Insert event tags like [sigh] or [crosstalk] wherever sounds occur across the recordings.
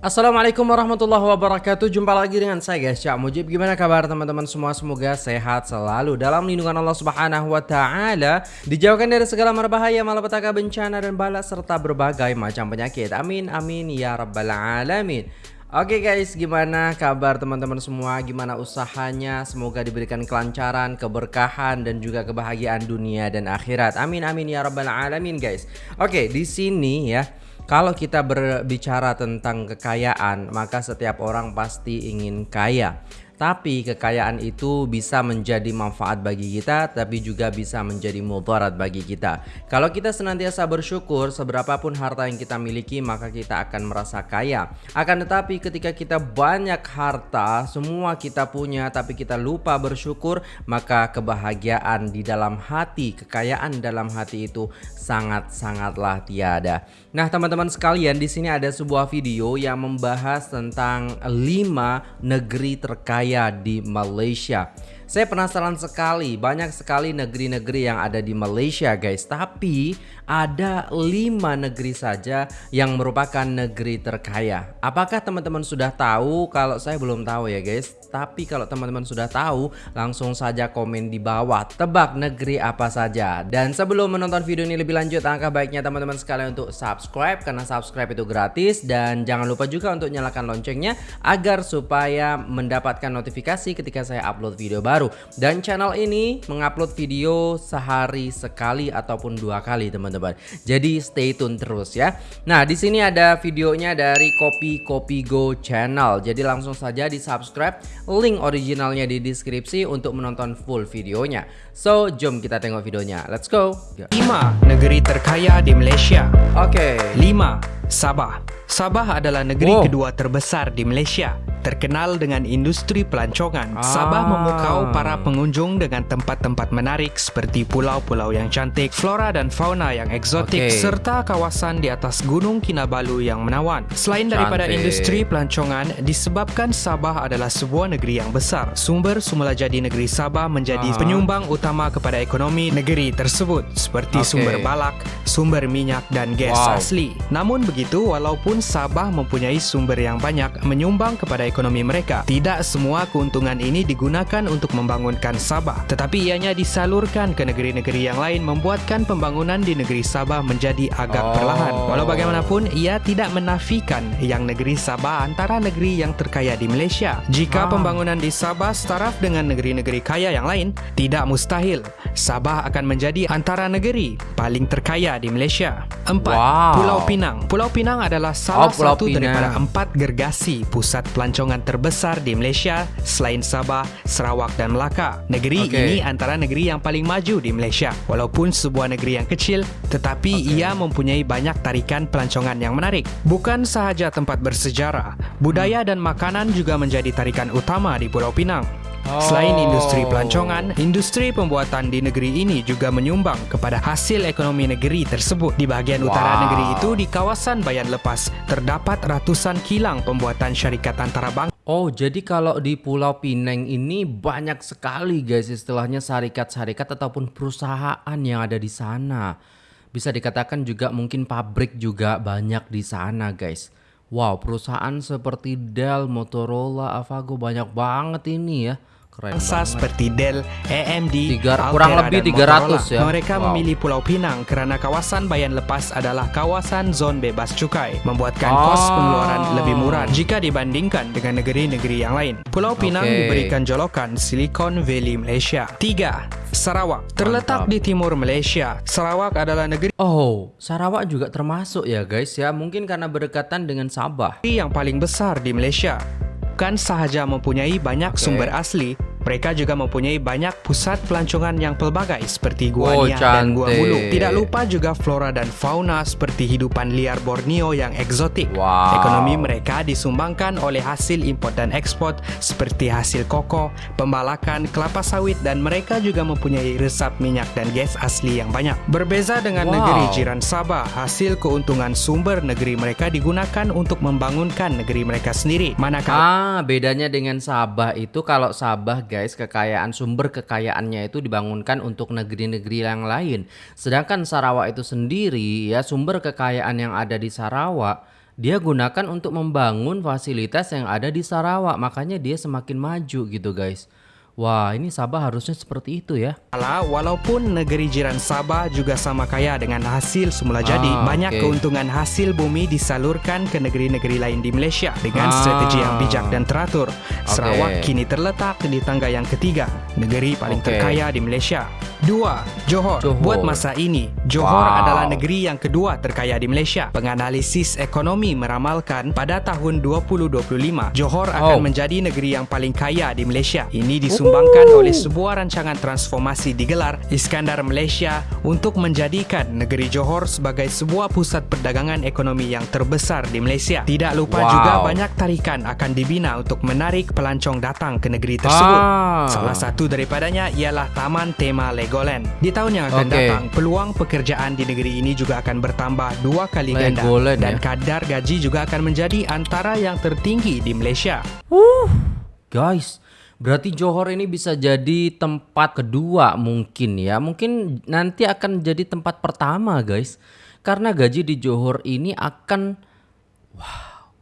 Assalamualaikum warahmatullahi wabarakatuh Jumpa lagi dengan saya guys Cak Mujib Gimana kabar teman-teman semua Semoga sehat selalu Dalam lindungan Allah subhanahu wa ta'ala Dijauhkan dari segala merbahaya Malapetaka bencana dan bala Serta berbagai macam penyakit Amin amin ya rabbal alamin Oke guys, gimana kabar teman-teman semua? Gimana usahanya? Semoga diberikan kelancaran, keberkahan dan juga kebahagiaan dunia dan akhirat. Amin amin ya rabbal alamin guys. Oke, di sini ya kalau kita berbicara tentang kekayaan, maka setiap orang pasti ingin kaya. Tapi kekayaan itu bisa menjadi manfaat bagi kita tapi juga bisa menjadi mudarat bagi kita. Kalau kita senantiasa bersyukur seberapapun harta yang kita miliki maka kita akan merasa kaya. Akan tetapi ketika kita banyak harta, semua kita punya tapi kita lupa bersyukur, maka kebahagiaan di dalam hati, kekayaan dalam hati itu sangat-sangatlah tiada. Nah, teman-teman sekalian, di sini ada sebuah video yang membahas tentang 5 negeri terkaya saya di Malaysia. Saya penasaran sekali, banyak sekali negeri-negeri yang ada di Malaysia guys. Tapi ada lima negeri saja yang merupakan negeri terkaya. Apakah teman-teman sudah tahu? Kalau saya belum tahu ya guys. Tapi kalau teman-teman sudah tahu, langsung saja komen di bawah. Tebak negeri apa saja. Dan sebelum menonton video ini lebih lanjut, angka baiknya teman-teman sekalian untuk subscribe. Karena subscribe itu gratis. Dan jangan lupa juga untuk nyalakan loncengnya agar supaya mendapatkan notifikasi ketika saya upload video baru baru dan channel ini mengupload video sehari sekali ataupun dua kali teman-teman. Jadi stay tune terus ya. Nah, di sini ada videonya dari Kopi Kopi Go channel. Jadi langsung saja di subscribe. Link originalnya di deskripsi untuk menonton full videonya. So, jom kita tengok videonya. Let's go. 5. Negeri terkaya di Malaysia. Oke. Okay. 5. Sabah. Sabah adalah negeri wow. kedua terbesar di Malaysia terkenal dengan industri pelancongan. Ah. Sabah memukau para pengunjung dengan tempat-tempat menarik seperti pulau-pulau yang cantik, flora dan fauna yang eksotik, okay. serta kawasan di atas Gunung Kinabalu yang menawan. Selain cantik. daripada industri pelancongan, disebabkan Sabah adalah sebuah negeri yang besar, sumber semula jadi negeri Sabah menjadi ah. penyumbang utama kepada ekonomi negeri tersebut seperti okay. sumber balak, sumber minyak dan gas wow. asli. Namun begitu, walaupun Sabah mempunyai sumber yang banyak menyumbang kepada ekonomi mereka. Tidak semua keuntungan ini digunakan untuk membangunkan Sabah, tetapi ianya disalurkan ke negeri-negeri yang lain membuatkan pembangunan di negeri Sabah menjadi agak oh. perlahan. Walau bagaimanapun, ia tidak menafikan yang negeri Sabah antara negeri yang terkaya di Malaysia. Jika ah. pembangunan di Sabah setaraf dengan negeri-negeri kaya yang lain, tidak mustahil Sabah akan menjadi antara negeri paling terkaya di Malaysia. Empat, wow. Pulau Pinang. Pulau Pinang adalah salah oh, satu Pinang. daripada empat gergasi pusat pelancongan pelancongan terbesar di Malaysia selain Sabah, Sarawak dan Melaka. Negeri okay. ini antara negeri yang paling maju di Malaysia. Walaupun sebuah negeri yang kecil, tetapi okay. ia mempunyai banyak tarikan pelancongan yang menarik. Bukan sahaja tempat bersejarah, budaya dan makanan juga menjadi tarikan utama di Pulau Pinang. Selain industri pelancongan, industri pembuatan di negeri ini juga menyumbang kepada hasil ekonomi negeri tersebut. Di bahagian wow. utara negeri itu, di kawasan Bayan Lepas, terdapat ratusan kilang pembuatan syarikat antarabangsa. Oh, jadi kalau di Pulau Pinang ini banyak sekali guys istilahnya syarikat-syarikat ataupun perusahaan yang ada di sana. Bisa dikatakan juga mungkin pabrik juga banyak di sana guys. Wow, perusahaan seperti Dell, Motorola, Avago banyak banget ini ya. Keren seperti Dell, AMD, Tiga, Altera, kurang lebih 300 Motorola. ya. Mereka wow. memilih Pulau Pinang karena kawasan Bayan Lepas adalah kawasan zon bebas cukai, membuatkan oh. kos pengeluaran lebih murah jika dibandingkan dengan negeri-negeri yang lain. Pulau Pinang okay. diberikan jolokan Silicon Valley Malaysia. 3. Sarawak terletak Mantap. di timur Malaysia. Sarawak adalah negeri Oh, Sarawak juga termasuk ya guys ya. Mungkin karena berdekatan dengan Sabah. Yang paling besar di Malaysia. Bukan sahaja mempunyai banyak okay. sumber asli, mereka juga mempunyai banyak pusat pelancongan yang pelbagai seperti Gua oh, Nia dan Gua Mulu. Tidak lupa juga flora dan fauna seperti hidupan liar Borneo yang eksotik. Wow. Ekonomi mereka disumbangkan oleh hasil import dan ekspor seperti hasil koko, pembalakan, kelapa sawit dan mereka juga mempunyai resap minyak dan gas asli yang banyak. Berbeza dengan wow. negeri jiran Sabah, hasil keuntungan sumber negeri mereka digunakan untuk membangunkan negeri mereka sendiri. Manakala Ah, bedanya dengan Sabah itu kalau Sabah guys, kekayaan sumber kekayaannya itu dibangunkan untuk negeri-negeri yang lain. Sedangkan Sarawak itu sendiri ya sumber kekayaan yang ada di Sarawak dia gunakan untuk membangun fasilitas yang ada di Sarawak. Makanya dia semakin maju gitu guys. Wah, ini Sabah harusnya seperti itu ya. Walaupun negeri jiran Sabah juga sama kaya dengan hasil semula jadi, Ah, banyak oke. keuntungan hasil bumi disalurkan ke negeri-negeri lain di Malaysia dengan Ah. strategi yang bijak dan teratur. Sarawak kini terletak di tangga yang ketiga, negeri paling Oke. terkaya di Malaysia. Dua, Johor. Johor. Buat masa ini, Johor Wow. adalah negeri yang kedua terkaya di Malaysia. Penganalisis ekonomi meramalkan pada tahun 2025, Johor akan Oh. menjadi negeri yang paling kaya di Malaysia. Ini disumbangkan oleh sebuah rancangan transformasi digelar Iskandar Malaysia untuk menjadikan negeri Johor sebagai sebuah pusat perdagangan ekonomi yang terbesar di Malaysia. Tidak lupa Wow. juga banyak tarikan akan dibina untuk menarik pelancong datang ke negeri tersebut. Ah. Salah satu daripadanya ialah Taman Tema Legoland. Di tahun yang akan Oke. datang, peluang pekerjaan di negeri ini juga akan bertambah dua kali ganda Legoland dan ya. kadar gaji juga akan menjadi antara yang tertinggi di Malaysia. Guys, berarti Johor ini bisa jadi tempat kedua mungkin ya. Mungkin nanti akan jadi tempat pertama, guys. Karena gaji di Johor ini akan wow,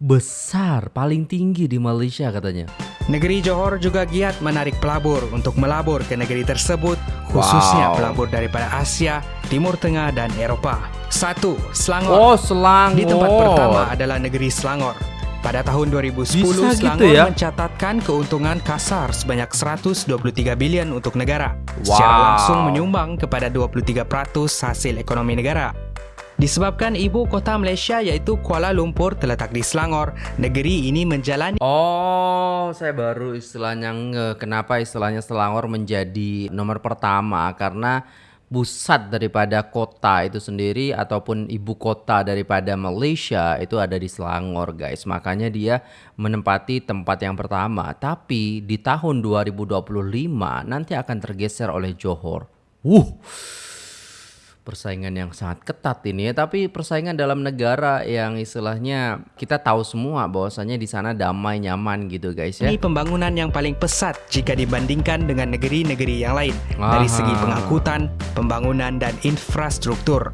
besar, paling tinggi di Malaysia katanya. Negeri Johor juga giat menarik pelabur untuk melabur ke negeri tersebut, khususnya Wow. pelabur daripada Asia, Timur Tengah dan Eropah. Satu, Selangor. Oh, Selangor. Di tempat pertama adalah negeri Selangor. Pada tahun 2010, Bisa gitu Selangor ya? mencatatkan keuntungan kasar sebanyak 123 bilion untuk negara. Secara Wow. langsung menyumbang kepada 23% hasil ekonomi negara. Disebabkan ibu kota Malaysia yaitu Kuala Lumpur terletak di Selangor, negeri ini menjalani Oh, saya baru istilahnya nge kenapa istilahnya Selangor menjadi nomor pertama karena pusat daripada kota itu sendiri ataupun ibu kota daripada Malaysia itu ada di Selangor, guys. Makanya dia menempati tempat yang pertama. Tapi di tahun 2025 nanti akan tergeser oleh Johor. Wuh. Persaingan yang sangat ketat ini ya, tapi persaingan dalam negara yang istilahnya kita tahu semua bahwasanya di sana damai nyaman gitu guys ya. Ini pembangunan yang paling pesat jika dibandingkan dengan negeri-negeri yang lain dari Aha. segi pengangkutan, pembangunan dan infrastruktur.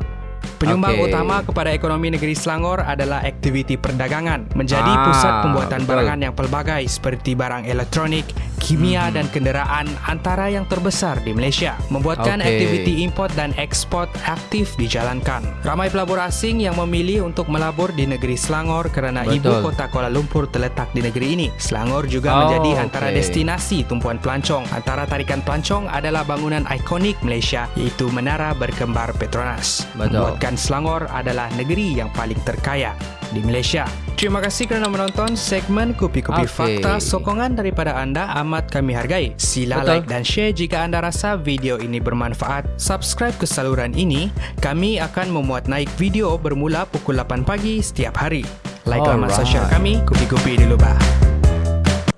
Penyumbang Oke. utama kepada ekonomi negeri Selangor adalah aktiviti perdagangan, menjadi Ah, pusat pembuatan betul. barangan yang pelbagai seperti barang elektronik, kimia Hmm. dan kenderaan antara yang terbesar di Malaysia. Membuatkan Oke. aktiviti import dan ekspor aktif dijalankan. Ramai pelabur asing yang memilih untuk melabur di negeri Selangor kerana ibu Betul. kota Kuala Lumpur terletak di negeri ini. Selangor juga Oh, menjadi antara destinasi tumpuan pelancong. Antara tarikan pelancong adalah bangunan ikonik Malaysia iaitu Menara Berkembar Petronas. Betul. Membuatkan Selangor adalah negeri yang paling terkaya di Malaysia. Terima kasih kerana menonton segmen Kopi-Kopi Oke. Fakta. Sokongan daripada anda amat kami hargai. Sila Betul. like dan share jika anda rasa video ini bermanfaat. Subscribe ke saluran ini. Kami akan memuat naik video bermula pukul 8 pagi setiap hari. Like laman Alright. sosial kami, Kopi-Kopi dulu bah.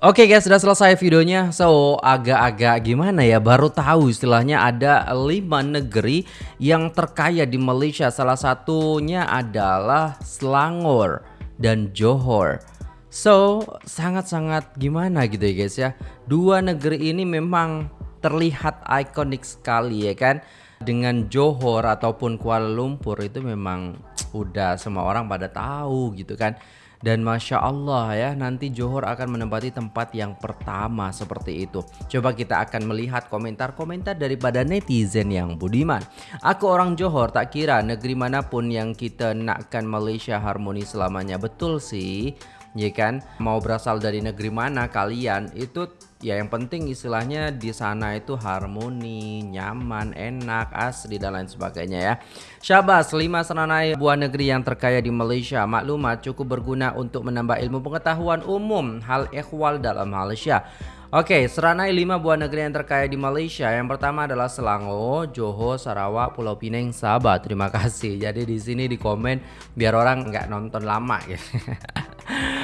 Oke guys, sudah selesai videonya. So, agak-agak gimana ya? Baru tahu istilahnya ada lima negeri yang terkaya di Malaysia. Salah satunya adalah Selangor dan Johor. So, sangat-sangat gimana gitu ya guys ya. Dua negeri ini memang terlihat ikonik sekali ya kan. Dengan Johor ataupun Kuala Lumpur itu memang udah semua orang pada tahu gitu kan. Dan Masya Allah ya nanti Johor akan menempati tempat yang pertama seperti itu. Coba kita akan melihat komentar-komentar daripada netizen yang budiman. Aku orang Johor tak kira negeri mana pun yang kita nakkan Malaysia harmoni selamanya. Betul sih ya kan? Mau berasal dari negeri mana kalian? Itu ya yang penting istilahnya di sana itu harmoni nyaman enak asri dan lain sebagainya ya Syabas 5 seranai buah negeri yang terkaya di Malaysia maklumat cukup berguna untuk menambah ilmu pengetahuan umum hal ikhwal dalam Malaysia Oke, seranai 5 buah negeri yang terkaya di Malaysia. Yang pertama adalah Selangor, Johor, Sarawak, Pulau Pinang, Sabah. Terima kasih. Jadi di sini di komen biar orang nggak nonton lama gitu. [laughs]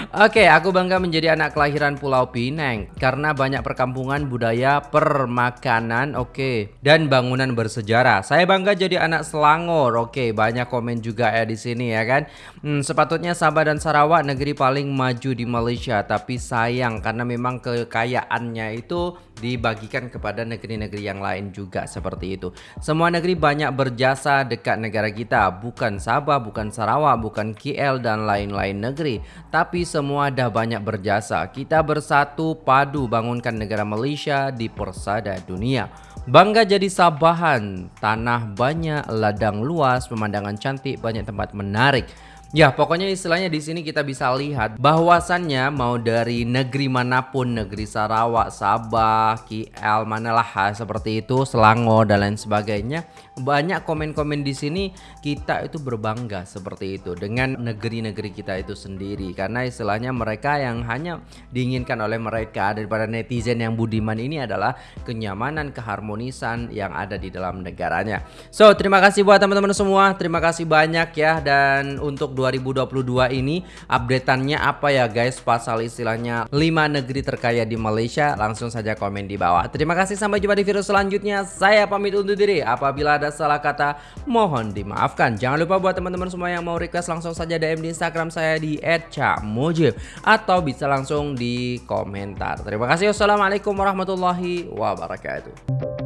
Oke, aku bangga menjadi anak kelahiran Pulau Pinang karena banyak perkampungan budaya permakanan, oke, dan bangunan bersejarah. Saya bangga jadi anak Selangor, oke, banyak komen juga ya di sini ya kan. Hmm, sepatutnya Sabah dan Sarawak negeri paling maju di Malaysia, tapi sayang karena memang kekayaannya itu dibagikan kepada negeri-negeri yang lain juga seperti itu. Semua negeri banyak berjasa dekat negara kita, bukan Sabah, bukan Sarawak, bukan KL dan lain-lain negeri, tapi semua dah banyak berjasa. Kita bersatu padu bangunkan negara Malaysia di persada dunia. Bangga jadi Sabahan, tanah banyak, ladang luas, pemandangan cantik, banyak tempat menarik. Ya, pokoknya istilahnya di sini kita bisa lihat bahwasannya mau dari negeri mana pun, negeri Sarawak, Sabah, KL, manalah seperti itu, Selangor dan lain sebagainya, banyak komen-komen di sini kita itu berbangga seperti itu dengan negeri-negeri kita itu sendiri karena istilahnya mereka yang hanya diinginkan oleh mereka daripada netizen yang budiman ini adalah kenyamanan, keharmonisan yang ada di dalam negaranya. So, terima kasih buat teman-teman semua. Terima kasih banyak ya dan untuk 2022 ini updateannya apa ya guys? Pasal istilahnya 5 negeri terkaya di Malaysia. Langsung saja komen di bawah. Terima kasih sampai jumpa di video selanjutnya. Saya pamit undur diri. Apabila ada salah kata mohon dimaafkan. Jangan lupa buat teman-teman semua yang mau request langsung saja DM di Instagram saya di @cakmujib atau bisa langsung di komentar. Terima kasih. Wassalamualaikum warahmatullahi wabarakatuh